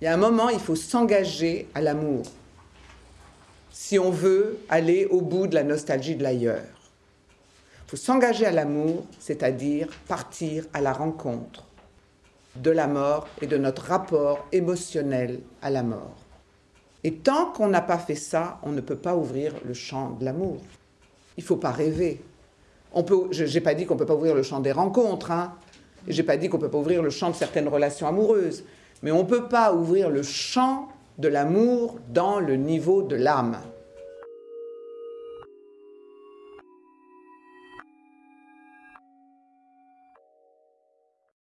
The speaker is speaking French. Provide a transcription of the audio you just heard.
Il y a un moment, il faut s'engager à l'amour si on veut aller au bout de la nostalgie de l'ailleurs. Il faut s'engager à l'amour, c'est-à-dire partir à la rencontre de la mort et de notre rapport émotionnel à la mort. Et tant qu'on n'a pas fait ça, on ne peut pas ouvrir le champ de l'amour. Il ne faut pas rêver. je n'ai pas dit qu'on ne peut pas ouvrir le champ des rencontres, hein. je n'ai pas dit qu'on ne peut pas ouvrir le champ de certaines relations amoureuses, mais on ne peut pas ouvrir le champ de l'amour dans le niveau de l'âme.